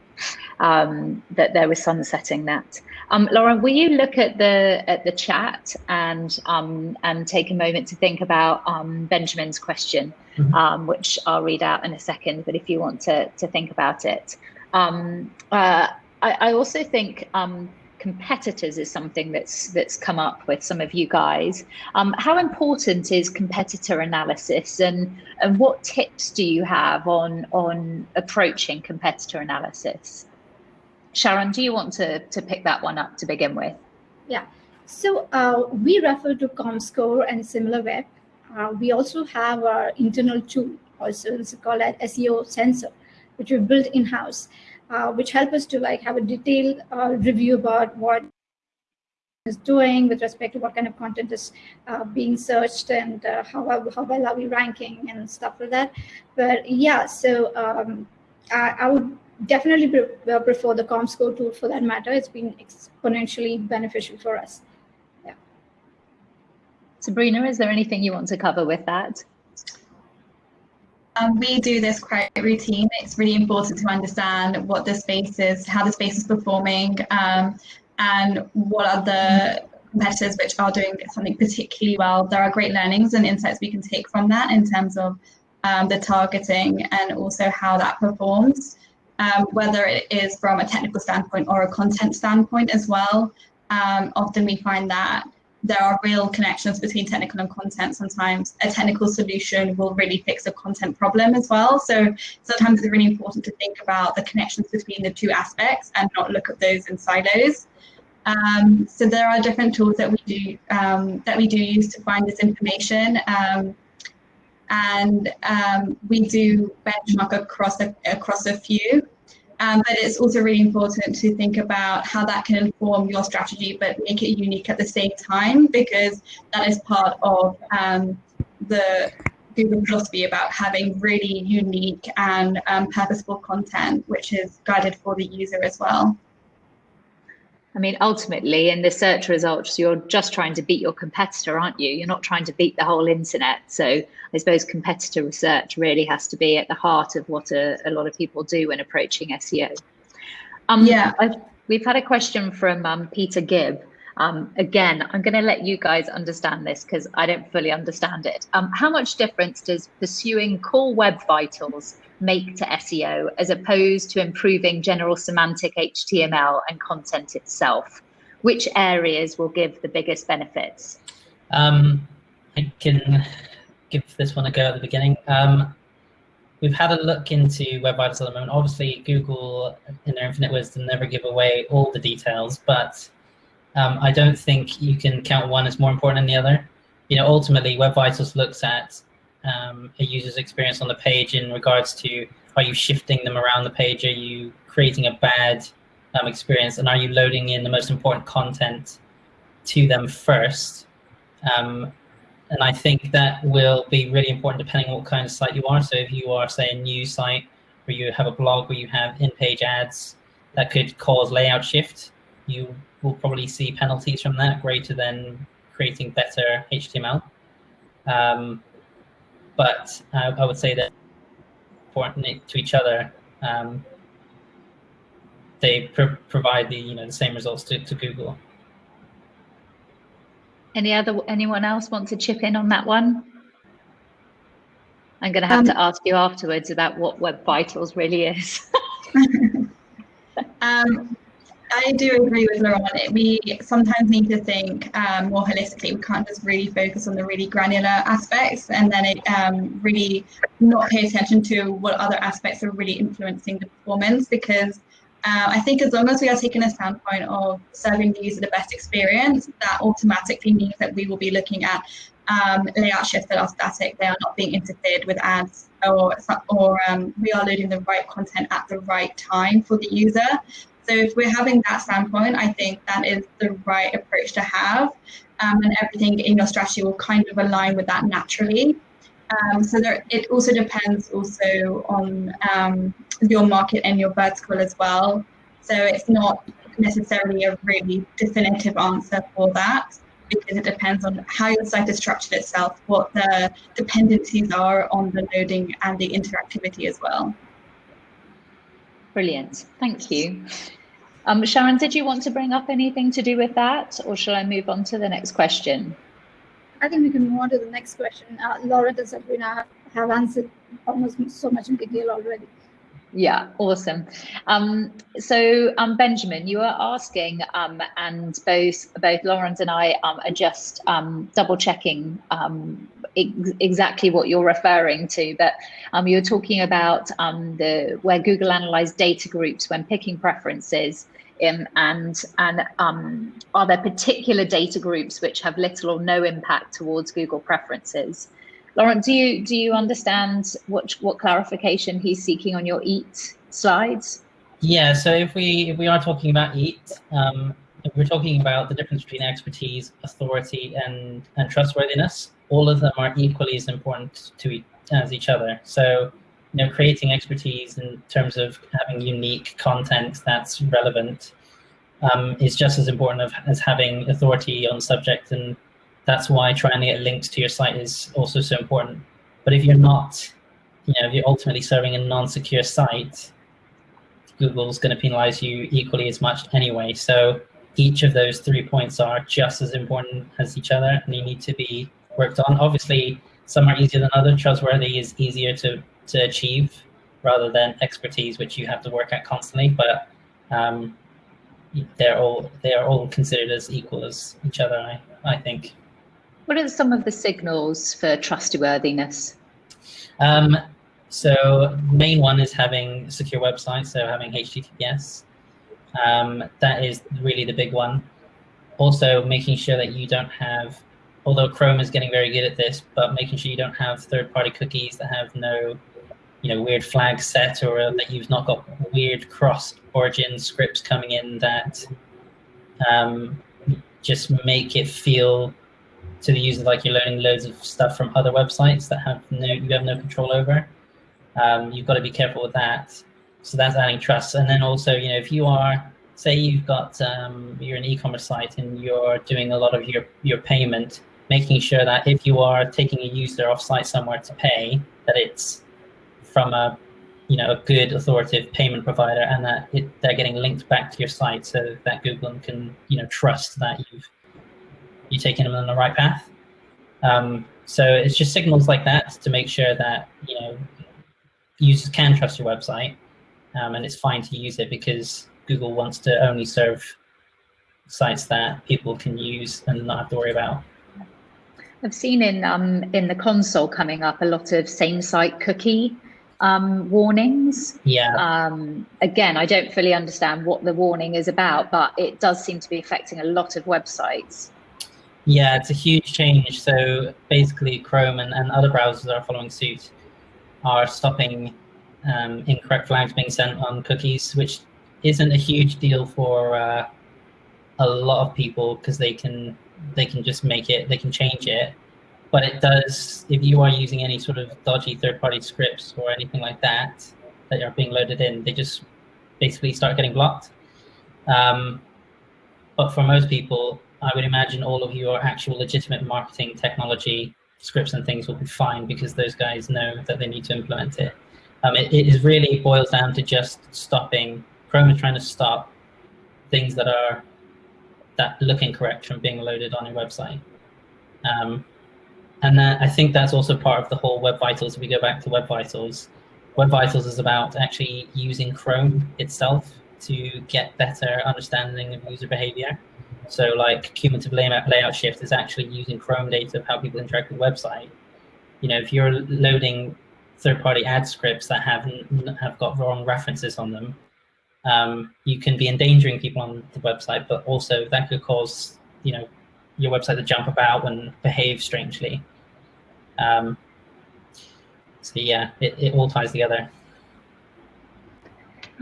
Um, that there was sunsetting that. Um, Lauren, will you look at the at the chat and um, and take a moment to think about um, Benjamin's question, mm -hmm. which I'll read out in a second. But if you want to to think about it, um, uh, I, I, also think um, competitors is something that's that's come up with some of you guys. Um, how important is competitor analysis, and and what tips do you have on on approaching competitor analysis? Sharon, do you want to to pick that one up to begin with?
Yeah. So uh, we refer to ComScore and SimilarWeb. Uh, we also have our internal tool, also it's called SEO sensor, which we built in-house uh, which help us to like have a detailed uh, review about what is doing with respect to what kind of content is uh, being searched and uh, how, how well are we ranking and stuff like that. But yeah, so um, I, I, would definitely pre uh, prefer the ComScore tool for that matter. It's been exponentially beneficial for us. Yeah.
Sabrina, is there anything you want to cover with that?
Um, we do this quite routine. It's really important to understand what the space is, how the space is performing, um, and what are the competitors which are doing something particularly well. There are great learnings and insights we can take from that in terms of um, the targeting and also how that performs, um, whether it is from a technical standpoint or a content standpoint as well. Um, often we find that there are real connections between technical and content. Sometimes a technical solution will really fix a content problem as well. So sometimes it's really important to think about the connections between the two aspects and not look at those in silos. Um, so there are different tools that we do um, that we do use to find this information. Um, and um, we do benchmark across a, across a few. Um, but it's also really important to think about how that can inform your strategy, but make it unique at the same time, because that is part of um, the Google philosophy about having really unique and um, purposeful content, which is guided for the user as well.
I mean, ultimately, in the search results, you're just trying to beat your competitor, aren't you? You're not trying to beat the whole internet. So I suppose competitor research really has to be at the heart of what a, a lot of people do when approaching SEO. Um, yeah, I've, we've had a question from um, Peter Gibb. Um, again, I'm going to let you guys understand this because I don't fully understand it. Um, how much difference does pursuing core web vitals make to SEO as opposed to improving general semantic HTML and content itself? Which areas will give the biggest benefits?
Um, I can give this one a go at the beginning. Um, we've had a look into Web Vitals at the moment. Obviously, Google, in their infinite wisdom, never give away all the details, but um, I don't think you can count one as more important than the other. You know, ultimately, Web Vitals looks at um, a user's experience on the page in regards to are you shifting them around the page? Are you creating a bad um, experience? And are you loading in the most important content to them first? Um, and I think that will be really important depending on what kind of site you are. So if you are, say, a news site where you have a blog where you have in-page ads that could cause layout shift, you will probably see penalties from that greater than creating better HTML. Um, but uh, I would say that important to each other. Um, they pr provide the you know the same results to, to Google.
Any other anyone else want to chip in on that one? I'm going to have um, to ask you afterwards about what Web Vitals really is.
um, I do agree with Laurent. We sometimes need to think um, more holistically. We can't just really focus on the really granular aspects and then it, um, really not pay attention to what other aspects are really influencing the performance because uh, I think as long as we are taking a standpoint of serving the user the best experience, that automatically means that we will be looking at um, layout shifts that are static. They are not being interfered with ads or, or um, we are loading the right content at the right time for the user. So if we're having that standpoint, I think that is the right approach to have. Um, and everything in your strategy will kind of align with that naturally. Um, so there, it also depends also on um, your market and your vertical as well. So it's not necessarily a really definitive answer for that because it depends on how your site is structured itself, what the dependencies are on the loading and the interactivity as well.
Brilliant, thank you. Um, Sharon, did you want to bring up anything to do with that, or shall I move on to the next question?
I think we can move on to the next question. Uh, Laura and Sabrina have answered almost so much in detail already.
Yeah, awesome. Um, so, um, Benjamin, you were asking, um, and both both Lawrence and I um, are just um, double checking um, ex exactly what you're referring to. But um, you were talking about um, the where Google analyzed data groups when picking preferences, and and um, are there particular data groups which have little or no impact towards Google preferences? Lauren, do you do you understand what what clarification he's seeking on your EAT slides?
Yeah, so if we if we are talking about EAT, um, we're talking about the difference between expertise, authority, and and trustworthiness, all of them are equally as important to eat as each other. So, you know, creating expertise in terms of having unique content that's relevant um, is just as important of, as having authority on subject and that's why trying to get links to your site is also so important. But if you're not, you know, if you're ultimately serving a non-secure site, Google's going to penalize you equally as much anyway. So each of those three points are just as important as each other and they need to be worked on. Obviously, some are easier than others. Trustworthy is easier to, to achieve rather than expertise, which you have to work at constantly. But um, they're all they are all considered as equal as each other, I, I think.
What are some of the signals for trustworthiness?
Um, so main one is having secure websites, so having HTTPS. Um, that is really the big one. Also making sure that you don't have, although Chrome is getting very good at this, but making sure you don't have third-party cookies that have no, you know, weird flags set or that you've not got weird cross-origin scripts coming in that um, just make it feel to the user like you're learning loads of stuff from other websites that have no you have no control over. Um, you've got to be careful with that. So that's adding trust. And then also, you know, if you are, say you've got, um, you're an e-commerce site and you're doing a lot of your, your payment, making sure that if you are taking a user off site somewhere to pay, that it's from a, you know, a good authoritative payment provider and that it, they're getting linked back to your site so that Google can, you know, trust that you've you're taking them on the right path. Um, so it's just signals like that to make sure that you know users can trust your website, um, and it's fine to use it because Google wants to only serve sites that people can use and not have to worry about.
I've seen in um, in the console coming up a lot of same site cookie um, warnings.
Yeah.
Um, again, I don't fully understand what the warning is about, but it does seem to be affecting a lot of websites.
Yeah, it's a huge change. So basically, Chrome and, and other browsers that are following suit are stopping um, incorrect flags being sent on cookies, which isn't a huge deal for uh, a lot of people because they can they can just make it, they can change it. But it does, if you are using any sort of dodgy third-party scripts or anything like that that are being loaded in, they just basically start getting blocked. Um, but for most people, I would imagine all of your actual legitimate marketing technology scripts and things will be fine because those guys know that they need to implement it. Um, it, really boils down to just stopping, Chrome is trying to stop things that are, that look incorrect from being loaded on your website. Um, and that, I think that's also part of the whole Web Vitals. If we go back to Web Vitals, Web Vitals is about actually using Chrome itself to get better understanding of user behavior. So like cumulative layout, layout shift is actually using Chrome data of how people interact with the website. You know, if you're loading third-party ad scripts that have have got wrong references on them, um, you can be endangering people on the website, but also that could cause you know your website to jump about and behave strangely. Um, so yeah, it, it all ties together.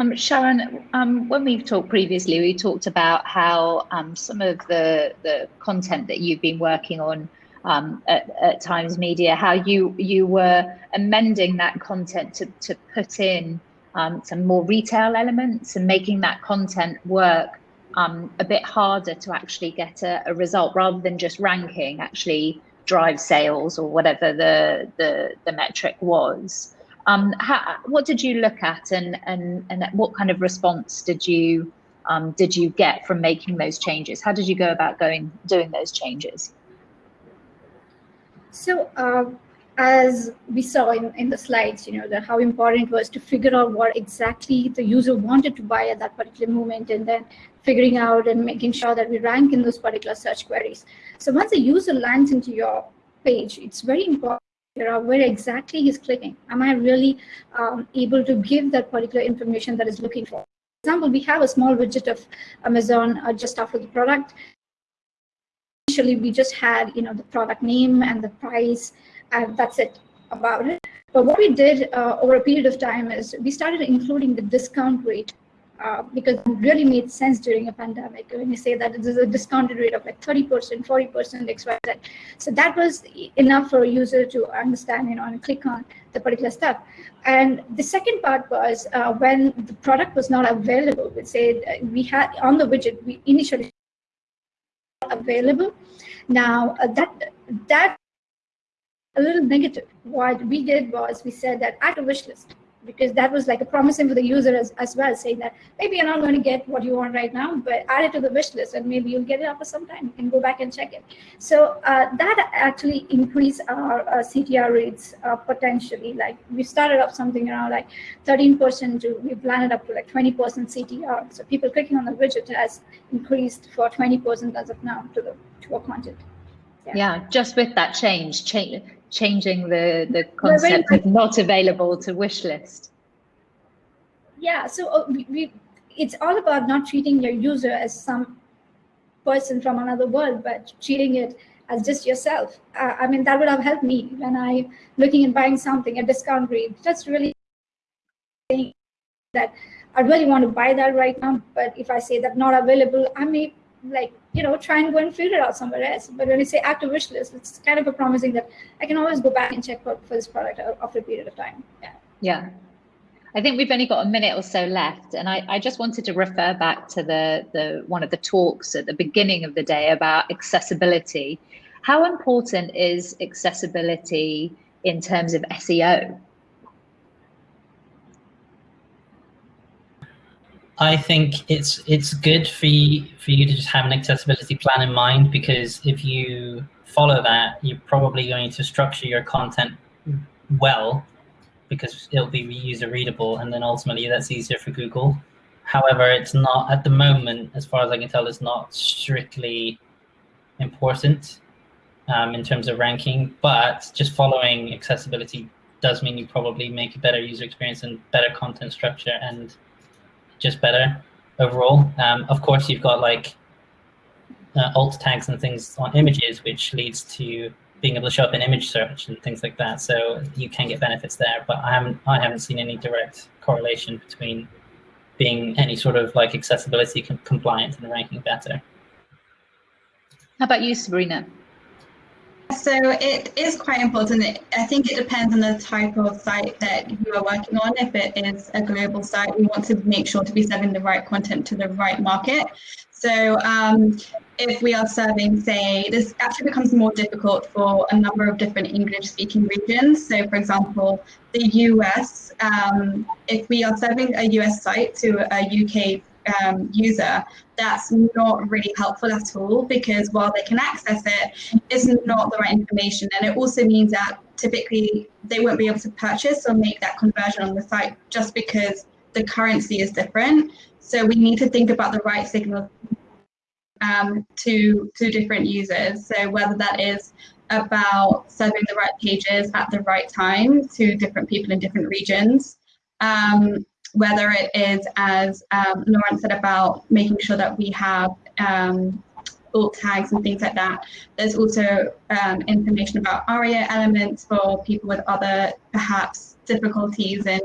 Um, Sharon, um, when we've talked previously, we talked about how um, some of the, the content that you've been working on um, at, at, Times Media, how you you were amending that content to, to put in um, some more retail elements and making that content work um, a bit harder to actually get a, a result rather than just ranking, actually drive sales or whatever the, the, the metric was. Um, how, what did you look at, and and and what kind of response did you um, did you get from making those changes? How did you go about going doing those changes?
So uh, as we saw in, in the slides, you know, the, how important it was to figure out what exactly the user wanted to buy at that particular moment and then figuring out and making sure that we rank in those particular search queries. So once a user lands into your page, it's very important figure out where exactly he's clicking. Am I really um, able to give that particular information that is looking for? For example, we have a small widget of Amazon uh, just after the product. Initially, we just had, you know, the product name and the price and that's it about it. But what we did uh, over a period of time is we started including the discount rate uh, because it really made sense during a pandemic when you say that there's a discounted rate of like 30%, 40%, XYZ. So that was enough for a user to understand, you know, and click on the particular stuff. And the second part was uh, when the product was not available, we said uh, we had on the widget, we initially available. Now uh, that that a little negative. What we did was we said that add a wish list because that was like a promising for the user as, as well, saying that maybe you're not going to get what you want right now, but add it to the wish list and maybe you'll get it after some time. You can go back and check it. So uh, that actually increased our uh, CTR rates uh, potentially. Like we started off something around like 13% to we've landed up to like 20% CTR. So people clicking on the widget has increased for 20% as of now to the to our content.
Yeah. yeah, just with that change, change changing the the concept of not available to wish list.
Yeah so uh, we, we, it's all about not treating your user as some person from another world but treating it as just yourself. Uh, i mean that would have helped me when I'm looking at buying something at discount rate. That's really saying that i really want to buy that right now but if i say that not available i may like you know try and go and figure it out somewhere else but when you say active wish list it's kind of a promising that i can always go back and check for, for this product after a period of time yeah
yeah I think we've only got a minute or so left, and I, I, just wanted to refer back to the, the one of the talks at the beginning of the day about accessibility. How important is accessibility in terms of SEO?
I think it's it's good for you for you to just have an accessibility plan in mind because if you follow that, you're probably going to structure your content well because it'll be user readable and then ultimately that's easier for Google. However, it's not at the moment, as far as I can tell, it's not strictly important um, in terms of ranking, but just following accessibility does mean you probably make a better user experience and better content structure and just better overall. Um, of course, you've got like uh, alt tags and things on images, which leads to being able to show up in image search and things like that. So you can get benefits there, but I haven't I haven't seen any direct correlation between being any sort of like accessibility com compliant and ranking better.
How about you, Sabrina?
So it is quite important. I think it depends on the type of site that you are working on. If it is a global site, we want to make sure to be serving the right content to the right market. So um, if we are serving, say, this actually becomes more difficult for a number of different English speaking regions. So for example, the US, um, if we are serving a US site to a UK um, user, that's not really helpful at all because while they can access it, it's not the right information. And it also means that typically they won't be able to purchase or make that conversion on the site just because the currency is different. So we need to think about the right signal um, to, to different users. So whether that is about serving the right pages at the right time to different people in different regions, um, whether it is, as um, Lauren said, about making sure that we have um, alt tags and things like that. There's also um, information about ARIA elements for people with other perhaps difficulties in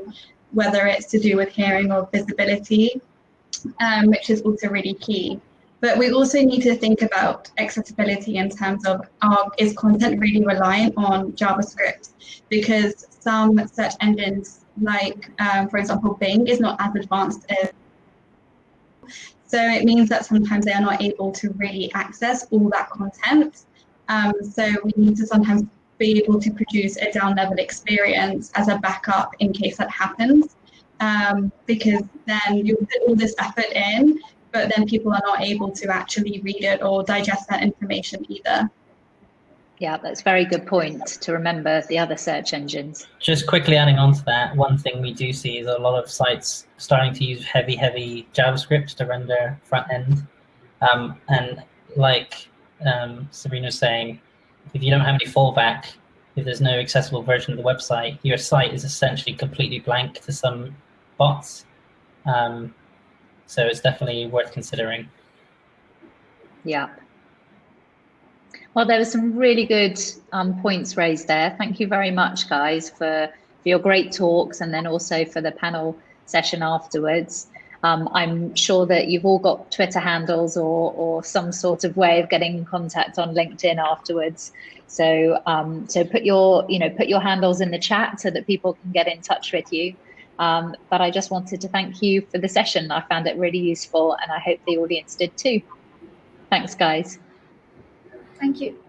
whether it's to do with hearing or visibility, um, which is also really key. But we also need to think about accessibility in terms of uh, is content really reliant on JavaScript? Because some search engines like, um, for example, Bing is not as advanced as so it means that sometimes they are not able to really access all that content. Um, so we need to sometimes be able to produce a down level experience as a backup in case that happens. Um, because then you put all this effort in, but then people are not able to actually read it or digest that information either.
Yeah, that's a very good point to remember the other search engines.
Just quickly adding on to that, one thing we do see is a lot of sites starting to use heavy, heavy JavaScript to render front end. Um, and like um, Sabrina was saying, if you don't have any fallback, if there's no accessible version of the website, your site is essentially completely blank to some bots. Um, so it's definitely worth considering.
Yeah. Well, there were some really good um, points raised there. Thank you very much, guys, for, for your great talks and then also for the panel session afterwards. Um, I'm sure that you've all got Twitter handles or, or some sort of way of getting in contact on LinkedIn afterwards. So, um, so put your, you know, put your handles in the chat so that people can get in touch with you. Um, but I just wanted to thank you for the session. I found it really useful and I hope the audience did too. Thanks, guys.
Thank you.